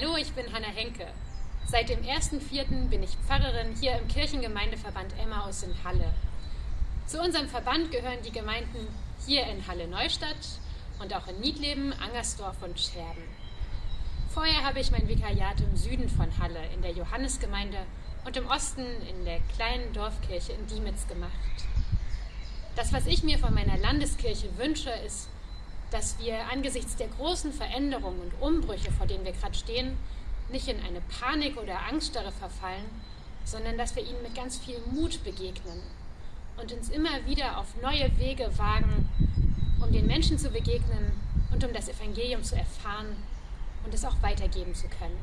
Hallo, ich bin Hanna Henke. Seit dem 1.4. bin ich Pfarrerin hier im Kirchengemeindeverband Emmaus in Halle. Zu unserem Verband gehören die Gemeinden hier in Halle Neustadt und auch in Niedleben, Angersdorf und Scherben. Vorher habe ich mein Vikariat im Süden von Halle in der Johannesgemeinde und im Osten in der kleinen Dorfkirche in Diemitz gemacht. Das, was ich mir von meiner Landeskirche wünsche, ist, dass wir angesichts der großen Veränderungen und Umbrüche, vor denen wir gerade stehen, nicht in eine Panik oder Angststarre verfallen, sondern dass wir ihnen mit ganz viel Mut begegnen und uns immer wieder auf neue Wege wagen, um den Menschen zu begegnen und um das Evangelium zu erfahren und es auch weitergeben zu können.